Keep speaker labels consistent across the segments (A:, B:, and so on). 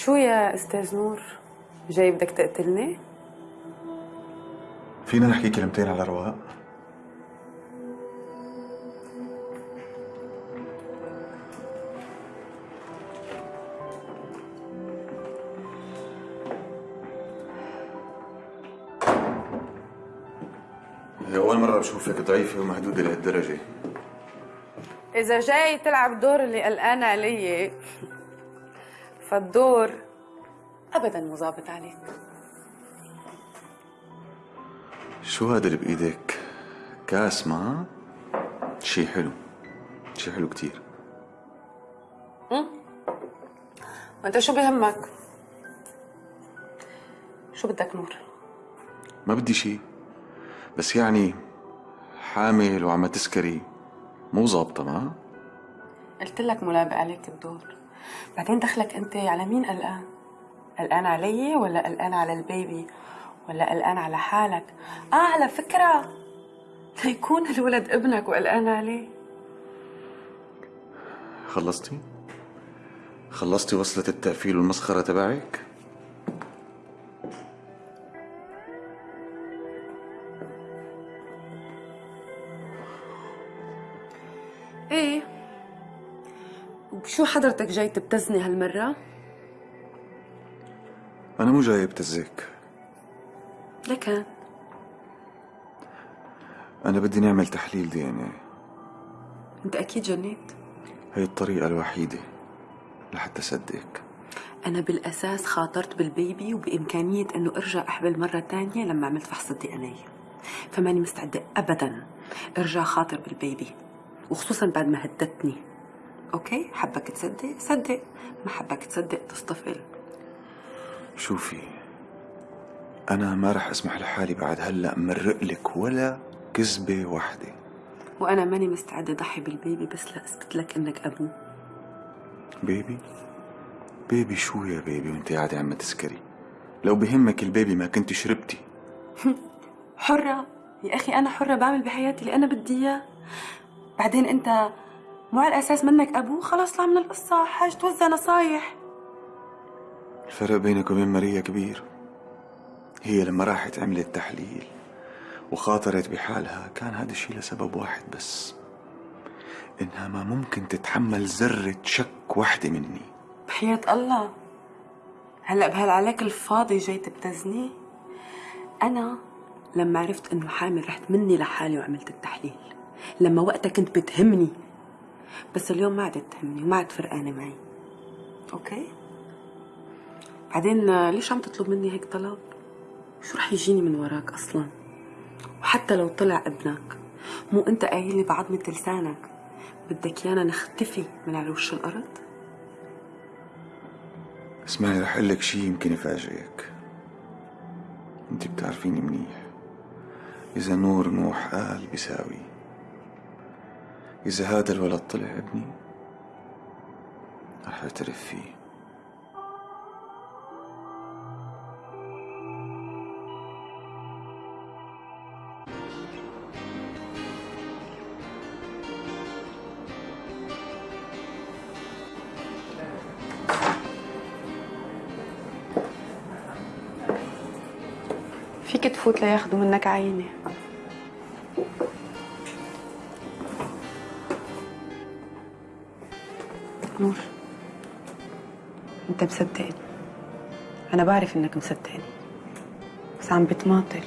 A: شو يا أستاذ نور؟ جاي بدك تقتلني؟
B: فينا نحكي كلمتين على رواق. هي أول مرة بشوفك ضعيفة ومهدودة لهالدرجة.
A: إذا جاي تلعب دور اللي قلقان علي. فالدور ابدا مو ظابط عليك.
B: شو هذا اللي بإيدك؟ كاس ما؟ شي حلو. شي حلو كتير.
A: وأنت شو بهمك؟ شو بدك نور؟
B: ما بدي شي. بس يعني حامل وعم تسكري. مو ظابطة ما؟
A: قلت لك ملابق عليك الدور. بعدين دخلك أنت على مين؟ قلقان قلقان علي ولا قلقان على البيبي؟ ولا قلقان على حالك؟ آه على فكرة. ليكون الولد ابنك وقلقان عليه
B: خلصتي؟ خلصتي وصلة التقفيل والمسخرة تبعك؟
A: وشو حضرتك جاي تبتزني هالمرة؟
B: أنا مو جاي أبتزك.
A: لكن
B: أنا بدي نعمل تحليل دي إن إيه.
A: أنت أكيد جنيت.
B: هي الطريقة الوحيدة لحتى صدقك.
A: أنا بالأساس خاطرت بالبيبي وبإمكانية إنه أرجع أحبل مرة تانية لما عملت فحص الدي إن إيه. فماني مستعدة أبدا أرجع خاطر بال baby وخصوصا بعد ما هددتني okay؟ حبك تصدق؟ صدق. ما حبك تصدق تصطفل
B: شوفي أنا ما رح أسمح لحالي بعد هلأ مرق لك ولا كذبة واحدة.
A: وأنا ماني مستعدة أضحي بال baby بس لأثبت لك إنك أبوه
B: baby؟ baby شو يا baby وأنت قاعدة عم تسكري؟ لو بهمك ال baby ما كنت شربتي.
A: حرة. يا أخي أنا حرة بعمل بحياتي اللي أنا بدي إياه. بعدين أنت مو على الأساس منك أبوه خلاص طلع من القصة. حاج توزع نصايح.
B: الفرق بينك وبين ماريا كبير. هي لما راحت عملت تحليل وخاطرت بحالها كان هذا الشيء لسبب واحد بس. إنها ما ممكن تتحمل ذرة شك واحدة مني.
A: بحياة الله. هلأ بهالعلاك الفاضي جاي تبتزني؟ أنا لما عرفت إنه حامل رحت مني لحالي وعملت التحليل. لما وقتها كنت بتهمني. بس اليوم ما عادت تهمني وما عاد فرقانة معي. أوكي؟ بعدين آه، ليش عم تطلب مني هيك طلب؟ شو رح يجيني من وراك أصلا؟ وحتى لو طلع ابنك مو أنت قايل لي بعظمة لسانك بدك يانا نختفي من على وش الأرض؟
B: اسمعي رح أقول لك شيء يمكن يفاجئك. أنت بتعرفيني منيح. إذا نور نوح قال بيساوي. إذا هذا الولد طلع ابني رح أعترف فيه.
A: فيك تفوت لياخدوا منك عينة نور انت مصدقني. أنا بعرف إنك مصدقني. بس عم بتماطل.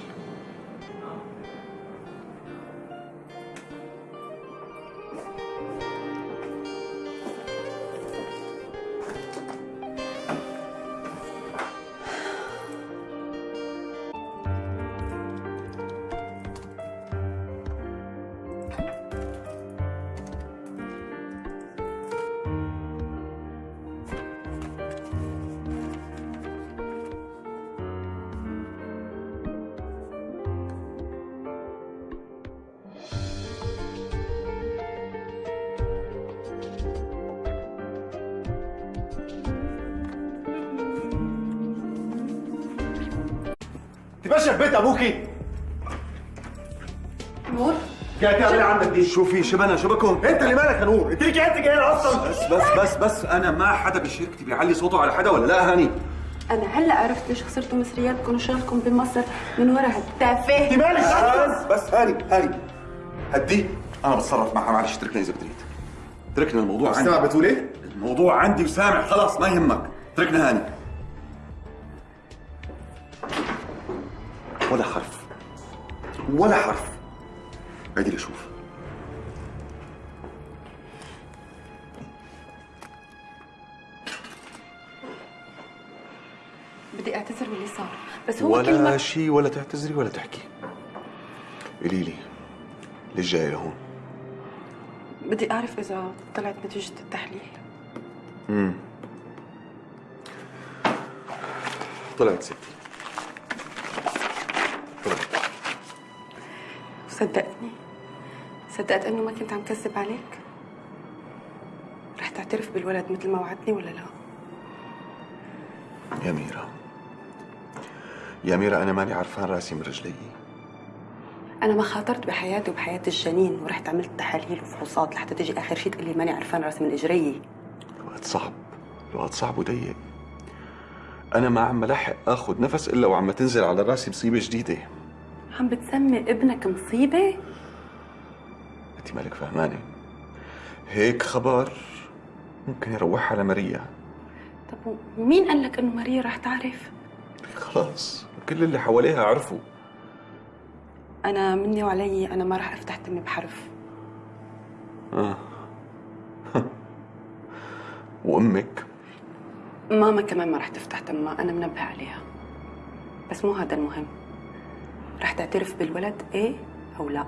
C: تباشا في بيت أبوكي.
A: نور.
B: حكايتي اللي عندك دي؟ شو في شبنا شبكهم أنت اللي مالك يا نور؟ انت ليك أنت جاي أصلا. بس بس بس بس أنا ما حدا بشركتي بيعلي صوته على حدا ولا لا هاني؟
A: أنا هلأ عرفت ليش خسرتوا مصرياتكم وشغلكم بمصر من ورا هالتافه.
B: أنت مالك؟ بس بس هاني هاني. هدي. أنا بتصرف معها معلش اتركنا إذا بتريد اتركنا الموضوع عندي.
C: سامع بتقول إيه؟
B: الموضوع عندي وسامع خلاص ما يهمك. اتركنا هاني. ولا حرف. ولا حرف. عيدي لي شوف
A: بدي أعتذر باللي صار. بس هو
B: ولا
A: كلمة
B: شيء ولا تعتذري ولا تحكي. قولي لي ليش جاي لهون؟
A: بدي أعرف إذا طلعت نتيجة التحليل.
B: طلعت ستي.
A: وصدقتني صدقت انه ما كنت عم كذب عليك؟ رح تعترف بالولد مثل ما وعدتني ولا لا؟
B: يا ميرا. يا ميرا أنا ماني عرفان راسي من رجلي.
A: أنا ما خاطرت بحياتي وبحياة الجنين ورحت عملت تحاليل وفحوصات لحتى تجي آخر شيء تقول لي ماني عرفان راسي من إجري.
B: الوقت صعب. الوقت صعب وضيق. أنا ما عم لحق آخذ نفس إلا وعم تنزل على راسي مصيبة جديدة.
A: عم بتسمي ابنك مصيبة؟
B: أنت مالك فهمانة؟ هيك خبر ممكن يروح على ماريا
A: طب ومين قال لك إنه ماريا رح تعرف؟
B: خلاص كل اللي حواليها عرفوا.
A: أنا مني وعلي أنا ما رح أفتح تمي بحرف.
B: آه. وأمك؟
A: ماما كمان ما رح تفتح تمها أنا منبه عليها. بس مو هذا المهم. رح تعترف بالولد إيه أو لا.